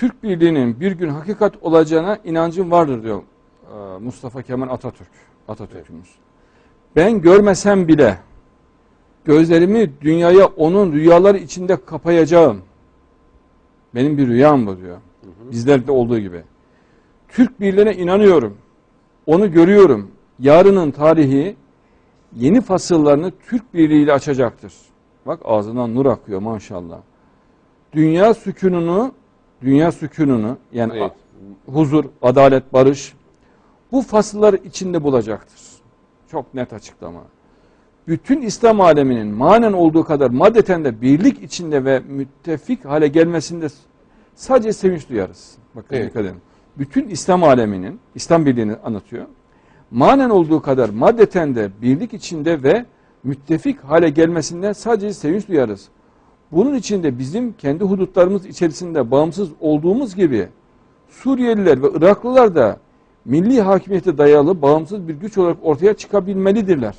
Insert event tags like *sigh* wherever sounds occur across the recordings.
Türk Birliği'nin bir gün hakikat olacağına inancım vardır diyor e, Mustafa Kemal Atatürk. Atatürk'ümüz. Ben görmesem bile gözlerimi dünyaya onun rüyaları içinde kapayacağım. Benim bir rüyam bu diyor. Bizlerde olduğu gibi. Türk Birliği'ne inanıyorum. Onu görüyorum. Yarının tarihi yeni fasıllarını Türk Birliği ile açacaktır. Bak ağzından nur akıyor maşallah. Dünya sükununu, dünya sükununu yani Evet. huzur, adalet, barış bu fasıllar içinde bulacaktır. Çok net açıklama. Bütün İslam aleminin manen olduğu kadar maddeten de birlik içinde ve müttefik hale gelmesinde sadece sevinç duyarız. Bakın Evet. dikkat edin. Bütün İslam aleminin, İslam birliğini anlatıyor. Manen olduğu kadar maddeten de birlik içinde ve müttefik hale gelmesinden sadece sevinç duyarız. Bunun içinde bizim kendi hudutlarımız içerisinde bağımsız olduğumuz gibi Suriyeliler ve Iraklılar da milli hakimiyete dayalı bağımsız bir güç olarak ortaya çıkabilmelidirler.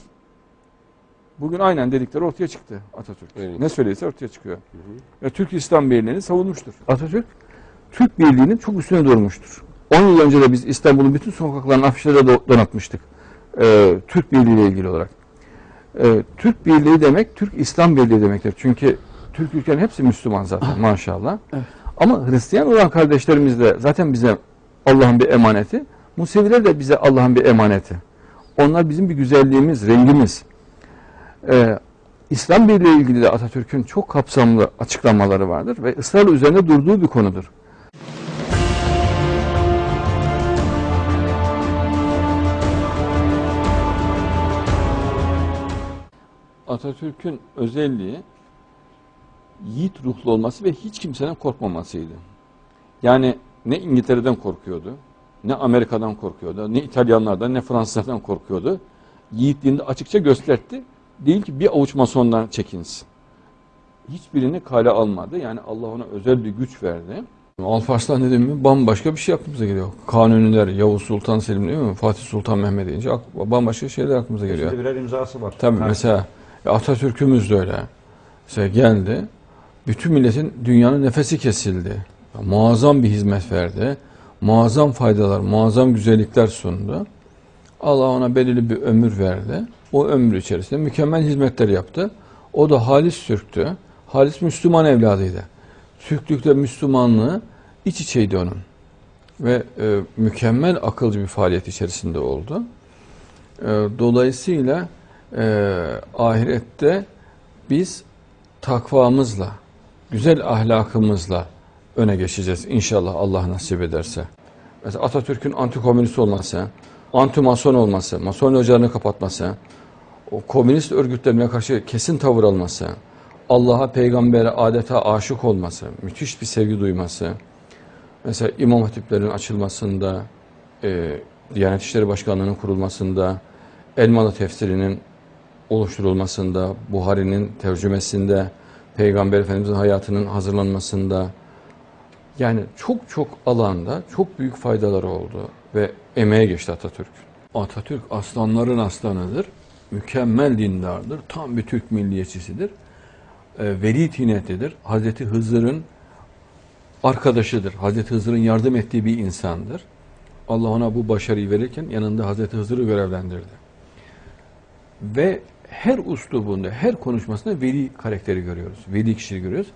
Bugün aynen dedikleri ortaya çıktı Atatürk. Evet. Ne söyleyse ortaya çıkıyor. Ve Türk İslam Birliği'ni savunmuştur. Atatürk Türk Birliği'nin çok üstüne durmuştur. 10 yıl önce de biz İstanbul'un bütün sokaklarını afişlere do- donatmıştık. Ee, Türk Birliği ile ilgili olarak. Ee, Türk Birliği demek Türk İslam Birliği demektir. Çünkü Türk ülkenin hepsi Müslüman zaten maşallah. Ama Hristiyan olan kardeşlerimiz de zaten bize Allah'ın bir emaneti. Museviler de bize Allah'ın bir emaneti. Onlar bizim bir güzelliğimiz, rengimiz. Ee, İslam Birliği ile ilgili de Atatürk'ün çok kapsamlı açıklamaları vardır ve ısrarla üzerinde durduğu bir konudur. Atatürk'ün özelliği yiğit ruhlu olması ve hiç kimseden korkmamasıydı. Yani ne İngiltere'den korkuyordu, ne Amerika'dan korkuyordu, ne İtalyanlardan, ne Fransızlardan korkuyordu. Yiğitliğini açıkça gösterdi. Değil ki bir avuç masondan çekinsin. Hiçbirini kale almadı. Yani Allah ona özel bir güç verdi. Alparslan dedim mi bambaşka bir şey aklımıza geliyor. Kanuniler, Yavuz Sultan Selim değil mi? Fatih Sultan Mehmet deyince bambaşka şeyler aklımıza geliyor. Şimdi birer imzası var. Tabii Ha. mesela Atatürk'ümüz de öyle. Mesela geldi. Bütün milletin dünyanın nefesi kesildi. Muazzam bir hizmet verdi. Muazzam faydalar, muazzam güzellikler sundu. Allah ona belirli bir ömür verdi. O ömür içerisinde mükemmel hizmetler yaptı. O da halis Türk'tü. Halis Müslüman evladıydı. Türklükle Müslümanlığı iç içeydi onun. Ve e, mükemmel akılcı bir faaliyet içerisinde oldu. E, dolayısıyla e, ahirette biz takvamızla, güzel ahlakımızla öne geçeceğiz inşallah Allah nasip ederse. Mesela Atatürk'ün antikomünist olması, anti-mason olması, mason ocağını kapatması, o komünist örgütlerine karşı kesin tavır alması, Allah'a, peygambere adeta aşık olması, müthiş bir sevgi duyması, mesela imam hatiplerin açılmasında, e, Diyanet İşleri Başkanlığı'nın kurulmasında, Elmalı tefsirinin oluşturulmasında, Buhari'nin tercümesinde, Peygamber Efendimiz'in hayatının hazırlanmasında, yani çok çok alanda çok büyük faydaları oldu ve emeğe geçti Atatürk. Atatürk aslanların aslanıdır, mükemmel dindardır, tam bir Türk milliyetçisidir, e, veli tinetlidir. Hazreti Hızır'ın arkadaşıdır, Hazreti Hızır'ın yardım ettiği bir insandır. Allah ona bu başarıyı verirken yanında Hazreti Hızır'ı görevlendirdi. Ve her uslubunda, her konuşmasında veli karakteri görüyoruz. Veli kişiliği görüyoruz.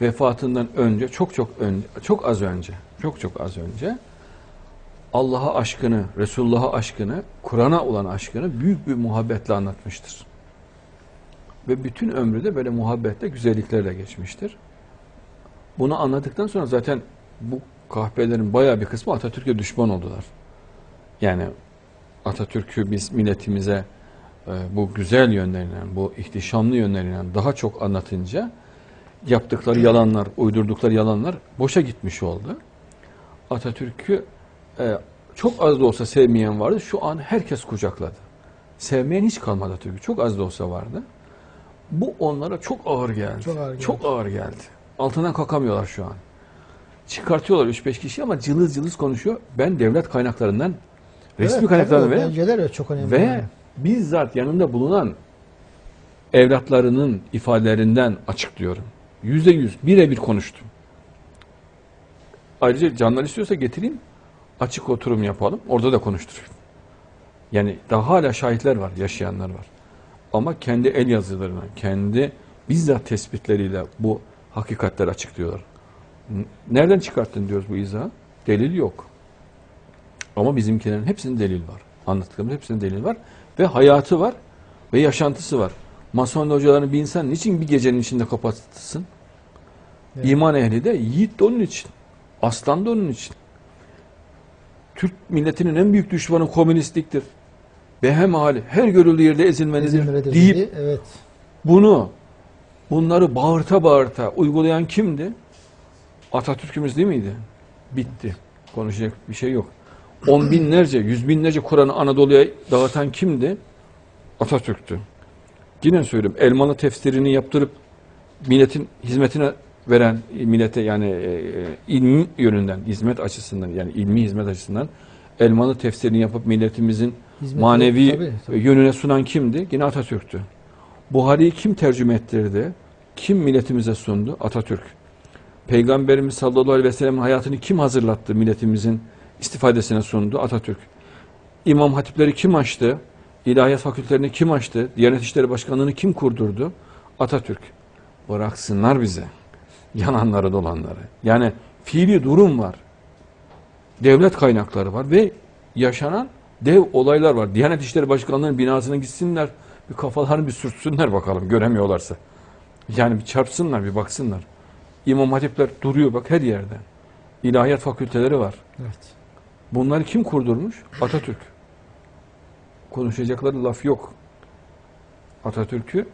Vefatından önce, çok çok önce, çok az önce, çok çok az önce Allah'a aşkını, Resulullah'a aşkını, Kur'an'a olan aşkını büyük bir muhabbetle anlatmıştır. Ve bütün ömrü de böyle muhabbetle, güzelliklerle geçmiştir. Bunu anladıktan sonra zaten bu kahpelerin bayağı bir kısmı Atatürk'e düşman oldular. Yani Atatürk'ü biz milletimize bu güzel yönlerinden, bu ihtişamlı yönlerinden daha çok anlatınca yaptıkları yalanlar, uydurdukları yalanlar boşa gitmiş oldu. Atatürk'ü e, çok az da olsa sevmeyen vardı. Şu an herkes kucakladı. Sevmeyen hiç kalmadı Atatürk'ü. Çok az da olsa vardı. Bu onlara çok ağır geldi. Çok ağır geldi. Çok ağır geldi. Altından kalkamıyorlar şu an. Çıkartıyorlar 3-5 kişi ama cılız cılız konuşuyor. Ben devlet kaynaklarından, resmi Evet, tabii o ve çok önemli. ve yani. Bizzat yanında bulunan evlatlarının ifadelerinden açıklıyorum. Yüzde yüz birebir konuştum. ayrıca canlar istiyorsa getireyim. Açık oturum yapalım. Orada da konuşturayım. Yani daha hala şahitler var, yaşayanlar var. Ama kendi el yazılarına, kendi bizzat tespitleriyle bu hakikatleri açıklıyorlar. Nereden çıkarttın diyoruz bu izahı? Delil yok. Ama bizimkilerin hepsinin delil var. Anlattıklarımız hepsinin delil var. Ve hayatı var ve yaşantısı var. Mason hocalarını bir insan niçin bir gecenin içinde kapatsın? Evet. İman ehli de yiğit de onun için. Aslan da onun için. Türk milletinin en büyük düşmanı komünistliktir. Behem hali her görüldüğü yerde ezilmelidir İzmir'de deyip dedi, evet. bunu bunları bağırta bağırta uygulayan kimdi? Atatürk'ümüz değil miydi? Bitti. Konuşacak bir şey yok. On binlerce, yüz binlerce Kur'an'ı Anadolu'ya dağıtan kimdi? Atatürk'tü. Yine söylüyorum. Elmalı tefsirini yaptırıp milletin hizmetine veren millete yani e, e, ilmi yönünden, hizmet açısından yani ilmi hizmet açısından elmalı tefsirini yapıp milletimizin Hizmeti- manevi tabii, tabii. yönüne sunan kimdi? Yine Atatürk'tü. Buhari'yi kim tercüme ettirdi? Kim milletimize sundu? Atatürk. Peygamberimiz sallallahu aleyhi ve sellem'in hayatını kim hazırlattı milletimizin istifadesine sundu? Atatürk. İmam hatipleri kim açtı? İlahiyat fakültelerini kim açtı? Diyanet İşleri Başkanlığı'nı kim kurdurdu? Atatürk. Bıraksınlar bize. Yananları dolanları. Yani fiili durum var. Devlet kaynakları var ve yaşanan dev olaylar var. Diyanet İşleri Başkanlığı'nın binasına gitsinler. Bir kafalarını bir sürtsünler bakalım göremiyorlarsa. Yani bir çarpsınlar bir baksınlar. İmam hatipler duruyor bak her yerde. İlahiyat fakülteleri var. evet. Bunları kim kurdurmuş? Atatürk. Konuşacakları laf yok. Atatürk'ü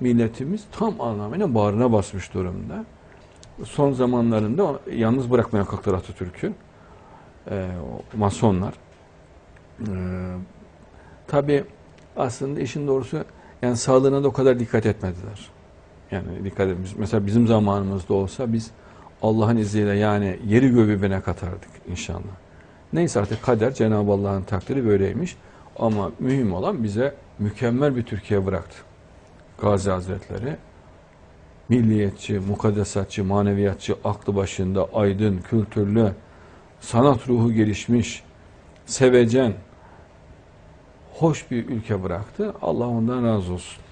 milletimiz tam anlamıyla bağrına basmış durumda. Son zamanlarında yalnız bırakmaya kalktılar Atatürk'ü. O masonlar. Ee, Tabi aslında işin doğrusu yani sağlığına da o kadar dikkat etmediler. Yani dikkat etmiş. Mesela bizim zamanımızda olsa biz Allah'ın izniyle yani yeri göğü birbirine katardık inşallah. Neyse artık kader Cenab-ı Allah'ın takdiri böyleymiş. Ama mühim olan bize mükemmel bir Türkiye bıraktı. Gazi Hazretleri milliyetçi, mukaddesatçı, maneviyatçı, aklı başında, aydın, kültürlü, sanat ruhu gelişmiş, sevecen, hoş bir ülke bıraktı. Allah ondan razı olsun.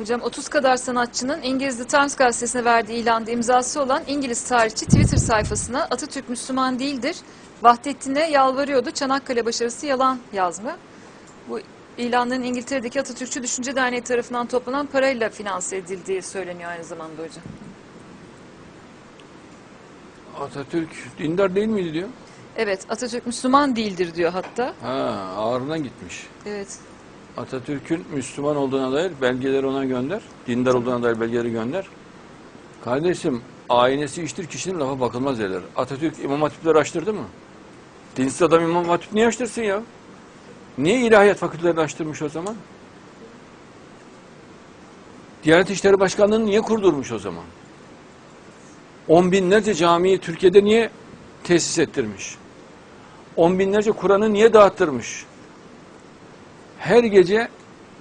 Hocam 30 kadar sanatçının İngiliz The Times gazetesine verdiği ilanda imzası olan İngiliz tarihçi Twitter sayfasına Atatürk Müslüman değildir. Vahdettin'e yalvarıyordu. Çanakkale başarısı yalan yazma. Bu ilanların İngiltere'deki Atatürkçü Düşünce Derneği tarafından toplanan parayla finanse edildiği söyleniyor aynı zamanda hocam. Atatürk dindar değil miydi diyor. Evet Atatürk Müslüman değildir diyor hatta. Ha, ağrına gitmiş. Evet. Atatürk'ün Müslüman olduğuna dair belgeleri ona gönder. Dindar olduğuna dair belgeleri gönder. Kardeşim aynesi iştir kişinin lafa bakılmaz derler. Atatürk İmam Hatipleri açtırdı mı? Dinsiz adam İmam Hatip niye açtırsın ya? Niye ilahiyat fakültelerini açtırmış o zaman? Diyanet İşleri Başkanlığı'nı niye kurdurmuş o zaman? On binlerce camiyi Türkiye'de niye tesis ettirmiş? On binlerce Kur'an'ı niye dağıttırmış? Her gece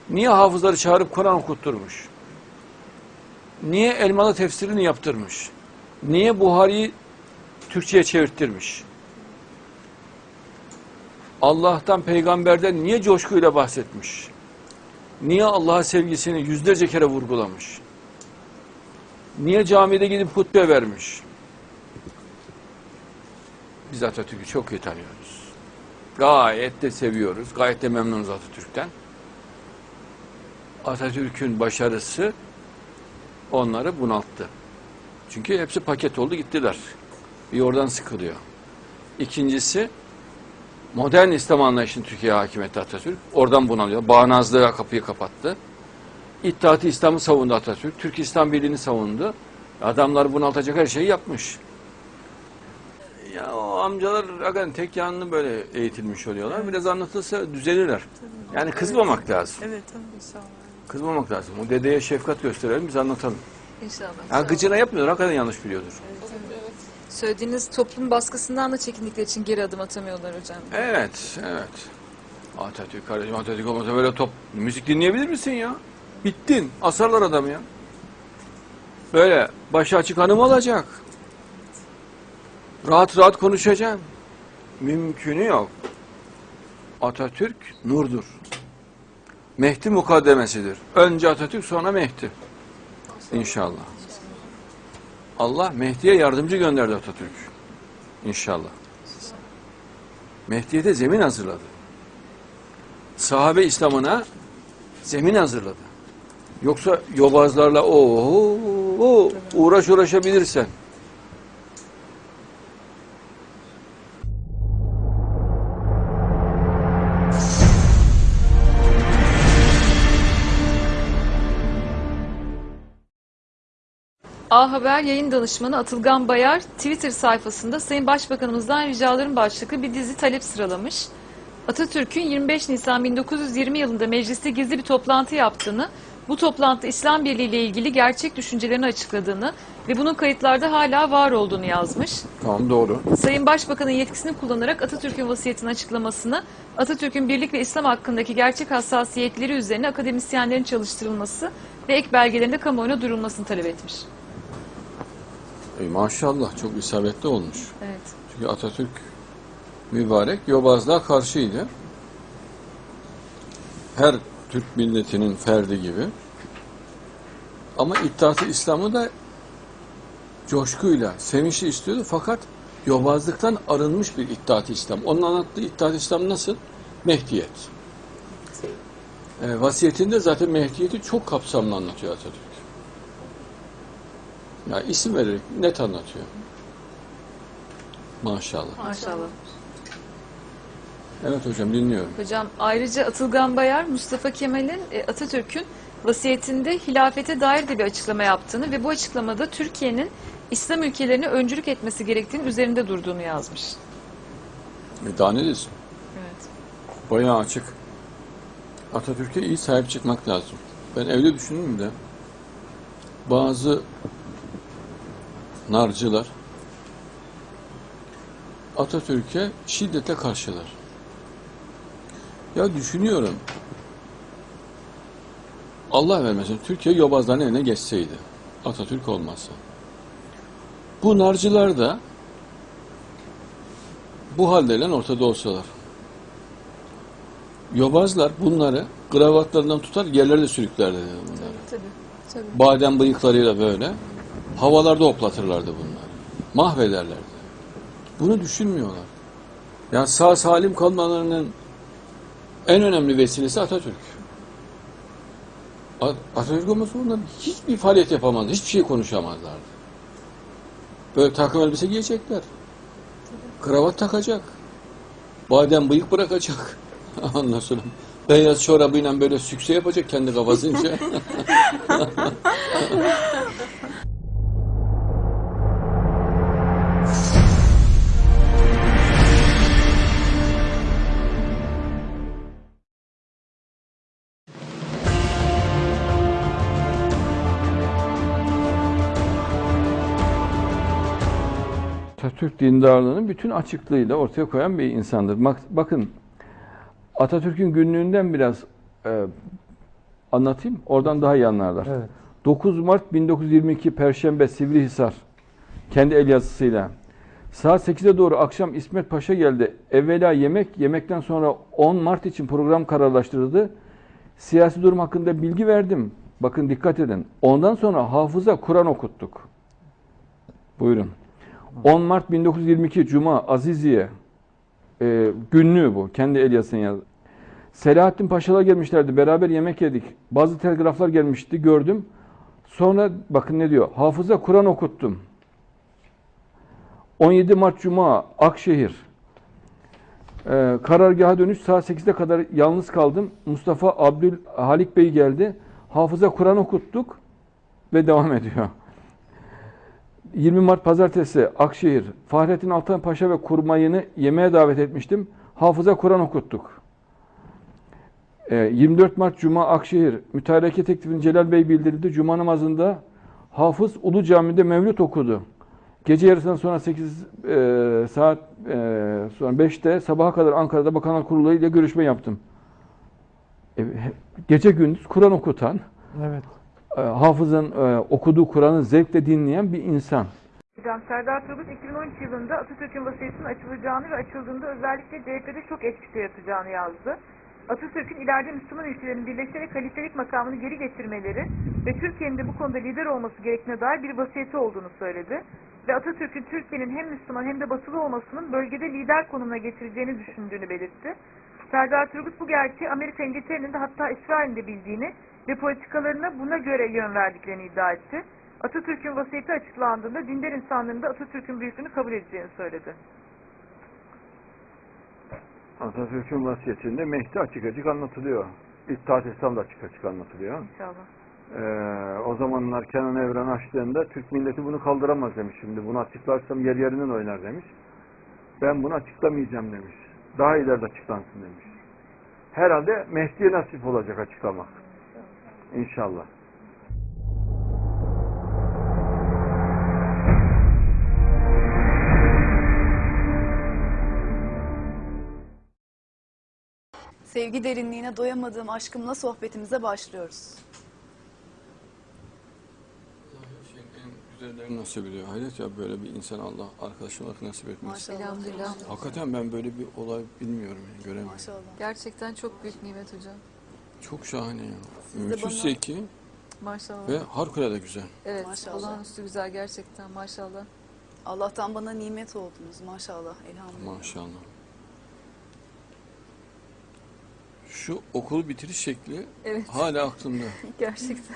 niye hafızları çağırıp Kur'an okutturmuş? Niye Elmalı tefsirini yaptırmış? Niye Buhari'yi Türkçe'ye çevirttirmiş? Allah'tan, peygamberden niye coşkuyla bahsetmiş? Niye Allah'a sevgisini yüzlerce kere vurgulamış? Niye camide gidip hutbe vermiş? Biz Atatürk'ü çok iyi tanıyoruz. Gayet de seviyoruz. Gayet de memnunuz Atatürk'ten. Atatürk'ün başarısı onları bunalttı. Çünkü hepsi paket oldu gittiler. Bir oradan sıkılıyor. İkincisi modern İslam anlayışını Türkiye'ye hakim etti Atatürk. Oradan bunalıyor. Bağnazlığa kapıyı kapattı. İttihat-ı İslam'ı savundu Atatürk. Türk İslam Birliği'ni savundu. Adamlar bunaltacak her şeyi yapmış. Ya o amcalar hakikaten tek yanlı böyle eğitilmiş oluyorlar. Biraz anlatılsa düzelirler. Yani kızmamak lazım. Evet tabii inşallah. Kızmamak lazım. O dedeye şefkat gösterelim biz anlatalım. İnşallah. Ha, gıcına yapmıyordur. Hakikaten yanlış biliyordur. Söylediğiniz toplum baskısından da çekindikleri için geri adım atamıyorlar hocam. Evet, evet. Atatürk kardeşim Atatürk olmasa böyle top müzik dinleyebilir misin ya? Bittin. Asarlar adamı ya. Böyle başı açık hanım olacak. Rahat rahat konuşacaksın. Mümkünü yok. Atatürk nurdur. Mehdi mukaddemesidir. Önce Atatürk sonra Mehdi. İnşallah. Allah Mehdi'ye yardımcı gönderdi Atatürk. İnşallah. Mehdi'ye de zemin hazırladı. Sahabe İslam'ına zemin hazırladı. Yoksa yobazlarla o uğraş uğraşabilirsen. A Haber yayın danışmanı Atılgan Bayar Twitter sayfasında Sayın Başbakanımızdan ricaların başlıklı bir dizi talep sıralamış. Atatürk'ün 25 Nisan 1920 yılında mecliste gizli bir toplantı yaptığını, bu toplantıda İslam Birliği ile ilgili gerçek düşüncelerini açıkladığını ve bunun kayıtlarda hala var olduğunu yazmış. Tamam doğru. Sayın Başbakan'ın yetkisini kullanarak Atatürk'ün vasiyetini açıklamasını, Atatürk'ün birlik ve İslam hakkındaki gerçek hassasiyetleri üzerine akademisyenlerin çalıştırılması ve ek belgelerinde kamuoyuna duyurulmasını talep etmiş. E, maşallah çok isabetli olmuş. Evet. Çünkü Atatürk mübarek yobazlığa karşıydı. Her Türk milletinin ferdi gibi. Ama İttihat-ı İslam'ı da coşkuyla, sevinçli istiyordu. Fakat yobazlıktan arınmış bir İttihat-ı İslam. Onun anlattığı İttihat-ı İslam nasıl? Mehdiyet. E, vasiyetinde zaten Mehdiyeti çok kapsamlı anlatıyor Atatürk. Ya isim vererek net anlatıyor. Maşallah. Maşallah. Evet hocam dinliyorum. Hocam ayrıca Atılgan Bayar, Mustafa Kemal'in e, Atatürk'ün vasiyetinde hilafete dair de bir açıklama yaptığını ve bu açıklamada Türkiye'nin İslam ülkelerine öncülük etmesi gerektiğinin üzerinde durduğunu yazmış. E daha ne desin? Evet. Bayağı açık. Atatürk'e iyi sahip çıkmak lazım. Ben evde düşündüm de bazı narcılar Atatürk'e şiddetle karşılar. Ya düşünüyorum. Allah vermesin Türkiye yobazların eline geçseydi. Atatürk olmazsa. Bu narcılar da bu haldeyle ortada olsalar. Yobazlar bunları kravatlarından tutar yerlerde sürüklerdi dedi bunları. Tabii. Tabii. Badem bıyıklarıyla böyle havalarda hoplatırlardı bunları. Mahvederlerdi. Bunu düşünmüyorlar. Yani sağ salim kalmalarının en önemli vesilesi Atatürk. Atatürk olmasa bunlar hiçbir faaliyet yapamazdı. Hiçbir şey konuşamazlardı. Böyle takım elbise giyecekler. Kravat takacak. Badem bıyık bırakacak. *laughs* Ondan sonra beyaz çorabıyla böyle sükse yapacak kendi kafasınca. *laughs* Atatürk dindarlığını bütün açıklığıyla ortaya koyan bir insandır. Bak- Bakın Atatürk'ün günlüğünden biraz e, anlatayım. Oradan daha iyi anlarlar. Evet. 9 Mart 1922 Perşembe Sivrihisar kendi el yazısıyla. Saat 8'e doğru akşam İsmet Paşa geldi. Evvela yemek, yemekten sonra 10 Mart için program kararlaştırıldı. Siyasi durum hakkında bilgi verdim. Bakın dikkat edin. Ondan sonra hafıza Kur'an okuttuk. Buyurun. 10 Mart 1922 Cuma Aziziye e, günlüğü bu. Kendi el yazısını yazdı. Selahattin Paşalar gelmişlerdi. Beraber yemek yedik. Bazı telgraflar gelmişti. Gördüm. Sonra bakın ne diyor. Hafıza Kur'an okuttum. 17 Mart Cuma Akşehir. Ee, karargaha dönüş saat 8'e kadar yalnız kaldım. Mustafa Abdül Halik Bey geldi. Hafıza Kur'an okuttuk ve devam ediyor. 20 Mart Pazartesi Akşehir. Fahrettin Altan Paşa ve kurmayını yemeğe davet etmiştim. Hafıza Kur'an okuttuk. Ee, 24 Mart Cuma Akşehir. Mütareke teklifini Celal Bey bildirdi. Cuma namazında Hafız Ulu Cami'de mevlüt okudu. Gece yarısından sonra 8 e, saat e, sonra 5'te sabaha kadar Ankara'da Bakanlar Kurulu ile görüşme yaptım. E, gece gündüz Kur'an okutan, Evet. E, hafızın e, okuduğu Kur'an'ı zevkle dinleyen bir insan. Hocam Serdar Turgut 2013 yılında Atatürk'ün vasiyetinin açılacağını ve açıldığında özellikle CHP'de çok etki yaratacağını yazdı. Atatürk'ün ileride Müslüman ülkelerin birleşerek halifelik makamını geri getirmeleri ve Türkiye'nin de bu konuda lider olması gerektiğine dair bir vasiyeti olduğunu söyledi. Ve Atatürk'ün Türkiye'nin hem Müslüman hem de batılı olmasının bölgede lider konumuna getireceğini düşündüğünü belirtti. Serdar Turgut bu gerçeği Amerika İngiltere'nin de hatta İsrail'in de bildiğini ve politikalarına buna göre yön verdiklerini iddia etti. Atatürk'ün vasiyeti açıklandığında dindar insanların da Atatürk'ün büyüklüğünü kabul edeceğini söyledi. Atatürk'ün vasiyetinde Mehdi açık açık anlatılıyor. İttihat İslam da açık açık anlatılıyor. İnşallah. Ee, o zamanlar Kenan Evren açtığında Türk milleti bunu kaldıramaz demiş. Şimdi bunu açıklarsam yer yerinden oynar demiş. Ben bunu açıklamayacağım demiş. Daha ileride açıklansın demiş. Herhalde Mehdi'ye nasip olacak açıklamak. İnşallah. Sevgi derinliğine doyamadığım aşkımla sohbetimize başlıyoruz. en güzellerini nasip ediyor. Hayret ya böyle bir insan Allah arkadaşım olarak nasip etmez. Maşallah. Elhamdülillah. Hakikaten ben böyle bir olay bilmiyorum yani göremiyorum. Maşallah. Gerçekten çok büyük nimet hocam. Çok şahane ya. Siz de Müthiş bana- zeki Maşallah. ve harikulade güzel. evet, Maşallah. olağanüstü güzel gerçekten maşallah. Allah'tan bana nimet oldunuz maşallah elhamdülillah. Maşallah. Şu okul bitiriş şekli Evet. hala aklımda. *laughs* Gerçekten.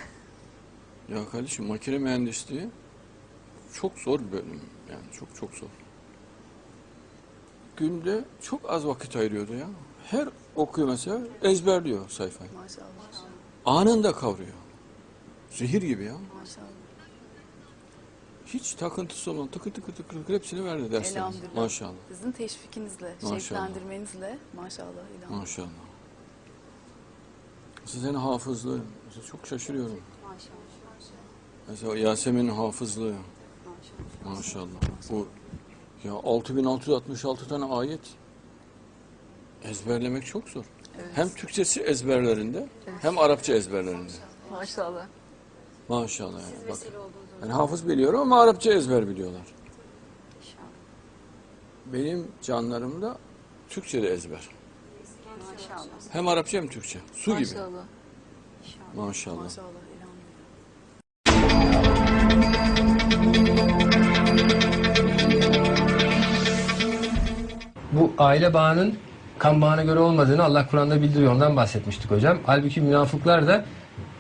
Ya kardeşim makine mühendisliği çok zor bir bölüm. Yani çok çok zor. Günde çok az vakit ayırıyordu ya. Her okuyor mesela ezberliyor sayfayı. Maşallah. Anında kavruyor. Zehir gibi ya. Maşallah. Hiç takıntısı olan tıkır tıkır tıkır tıkır hepsini verdi. Elhamdülillah. Maşallah. Sizin teşvikinizle, Maşallah. şevklendirmenizle maşallah elhamdülillah. Maşallah. Sizin hafızlığı. Mesela çok şaşırıyorum. Mesela Yasemin'in hafızlığı. Maşallah. Bu ya 6666 tane ayet ezberlemek çok zor. Hem Türkçesi ezberlerinde hem Arapça ezberlerinde. Maşallah. Maşallah yani. Bak. Yani hafız biliyorum ama Arapça ezber biliyorlar. Benim canlarımda Türkçe de ezber. Maşallah. Hem Arapça hem Türkçe. Su gibi. Maşallah. Maşallah. Maşallah. bu aile bağının kan bağına göre olmadığını Allah Kur'an'da bildiriyor. Ondan bahsetmiştik hocam. Halbuki münafıklar da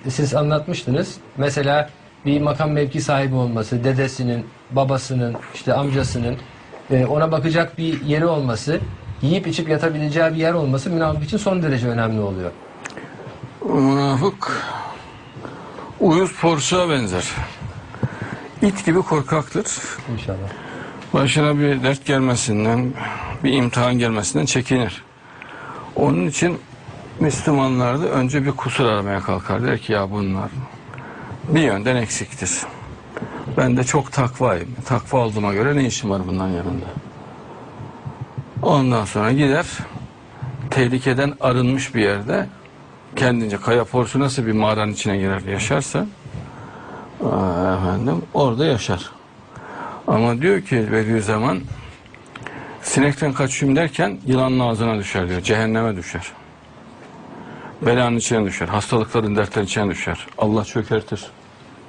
siz anlatmıştınız. Mesela bir makam mevki sahibi olması, dedesinin, babasının, işte amcasının e, ona bakacak bir yeri olması, yiyip içip yatabileceği bir yer olması münafık için son derece önemli oluyor. Münafık uyuz porsuğa benzer. İt gibi korkaktır. İnşallah. Başına bir dert gelmesinden, bir imtihan gelmesinden çekinir. Onun için Müslümanlar da önce bir kusur aramaya kalkar. Der ki ya bunlar bir yönden eksiktir. Ben de çok takvayım. Takva olduğuma göre ne işim var bunların yanında? Ondan sonra gider tehlikeden arınmış bir yerde kendince kaya porsu nasıl bir mağaranın içine girer yaşarsa efendim orada yaşar. Ama diyor ki Bediüzzaman sinekten kaçayım derken yılanın ağzına düşer diyor. Cehenneme düşer. Belanın içine düşer. Hastalıkların dertlerin içine düşer. Allah çökertir.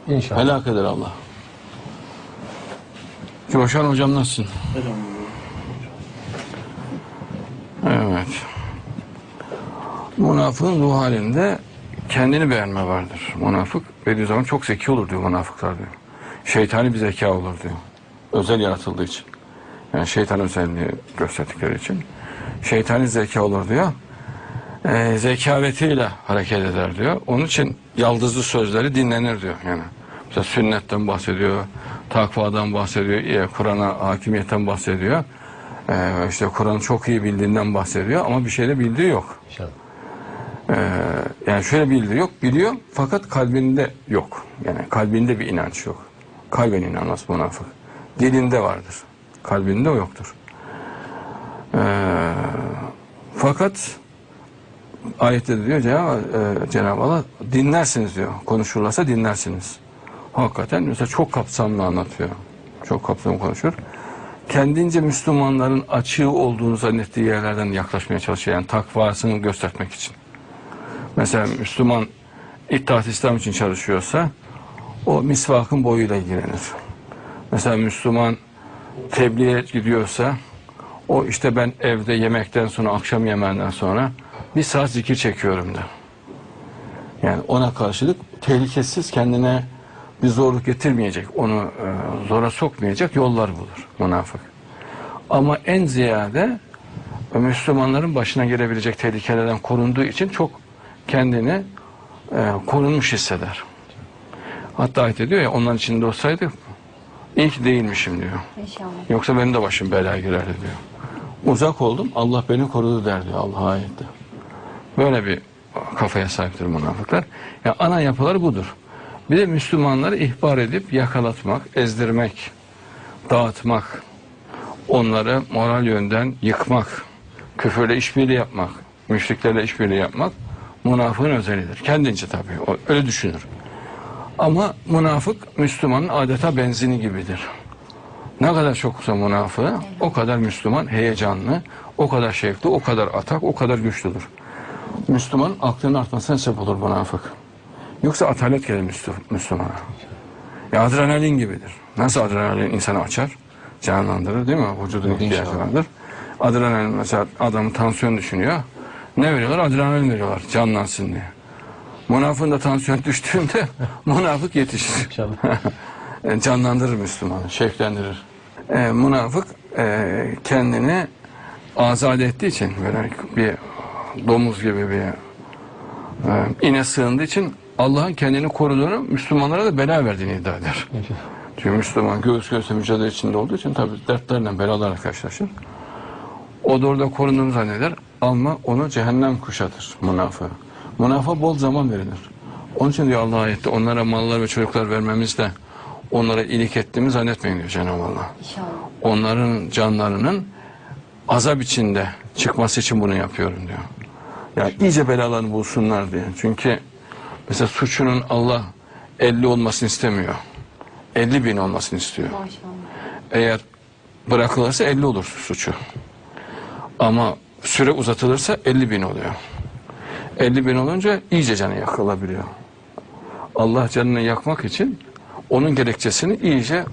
İnşallah. Helak eder Allah. Coşan hocam nasılsın? Evet. Münafığın ruh halinde kendini beğenme vardır. Münafık Bediüzzaman çok zeki olur diyor münafıklar diyor. Şeytani bir zeka olur diyor. Özel yaratıldığı için. Yani şeytan özelliği gösterdikleri için. Şeytani zeka olur diyor. Ee, zekavetiyle hareket eder diyor. Onun için yaldızlı sözleri dinlenir diyor. Yani mesela sünnetten bahsediyor, takvadan bahsediyor, e, Kur'an'a hakimiyetten bahsediyor. Ee, işte Kur'an'ı çok iyi bildiğinden bahsediyor ama bir şeyde bildiği yok. İnşallah. Ee, yani şöyle bildiği yok, biliyor fakat kalbinde yok. Yani kalbinde bir inanç yok. Kalben inanmaz münafık. Dilinde vardır. Kalbinde o yoktur. Ee, fakat ayette diyor e, Cenab-ı Allah dinlersiniz diyor. Konuşurlarsa dinlersiniz. Hakikaten mesela çok kapsamlı anlatıyor. Çok kapsamlı konuşur. Kendince Müslümanların açığı olduğunu zannettiği yerlerden yaklaşmaya çalışıyor. Yani takvasını göstermek için. Mesela Müslüman İttihat İslam için çalışıyorsa o misvakın boyuyla ilgilenir. Mesela Müslüman tebliğe gidiyorsa o işte ben evde yemekten sonra akşam yemeğinden sonra bir saat zikir çekiyorum da. Yani ona karşılık tehlikesiz kendine bir zorluk getirmeyecek, onu e, zora sokmayacak yollar bulur münafık. Ama en ziyade Müslümanların başına gelebilecek tehlikelerden korunduğu için çok kendini e, korunmuş hisseder. Hatta ayet ediyor ya onların içinde olsaydı iyi ki değilmişim diyor. İnşallah. Yoksa benim de başım belaya girerdi diyor. Uzak oldum Allah beni korudu der diyor Allah ayette. Böyle bir kafaya sahiptir münafıklar. Ya ana yapıları budur. Bir de Müslümanları ihbar edip yakalatmak, ezdirmek, dağıtmak, onları moral yönden yıkmak, küfürle işbirliği yapmak, müşriklerle işbirliği yapmak münafığın özelidir. Kendince tabii. Öyle düşünür. Ama münafık Müslümanın adeta benzini gibidir. Ne kadar çoksa münafığı o kadar Müslüman heyecanlı, o kadar şevkli, o kadar atak, o kadar güçlüdür. Müslüman aklının artmasına sebep olur münafık. Yoksa atalet gelir Müslü- Müslümana. Ya adrenalin gibidir. Nasıl adrenalin insanı açar? Canlandırır değil mi? Vücudun ihtiyacı vardır. Adrenalin mesela adamın tansiyon düşünüyor. Ne veriyorlar? Adrenalin veriyorlar canlansın diye. Münafığın da tansiyon düştüğünde *laughs* münafık yetişir. İnşallah. *laughs* E, canlandırır Müslümanı, şevklendirir. E, münafık e, kendini azade ettiği için böyle bir domuz gibi bir e, ine sığındığı için Allah'ın kendini koruduğunu Müslümanlara da bela verdiğini iddia eder. Çünkü Müslüman göğüs göğüse mücadele içinde olduğu için tabii dertlerle belalarla karşılaşır. O da orada korunduğunu zanneder ama onu cehennem kuşatır münafığı. Münafığa bol zaman verilir. Onun için diyor Allah ayette onlara mallar ve çocuklar vermemizde onlara iyilik ettiğimi zannetmeyin diyor Cenab-ı Allah. İnşallah. Onların canlarının azap içinde çıkması için bunu yapıyorum diyor. Yani iyice belalarını bulsunlar diye. Çünkü mesela suçunun Allah 50 olmasını istemiyor. 50 bin olmasını istiyor. Maşallah. Eğer bırakılırsa 50 olur suçu. Ama süre uzatılırsa 50 bin oluyor. 50 bin olunca iyice canı yakılabiliyor. Allah canını yakmak için onun gerekçesini iyice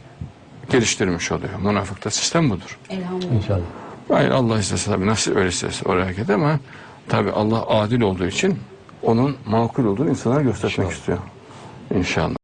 geliştirmiş oluyor. Münafıkta sistem budur. Elhamdülillah. İnşallah. Hayır Allah istese tabii nasıl öyle istese oraya hareket ama tabii Allah adil olduğu için onun makul olduğunu insanlara göstermek istiyor. İnşallah.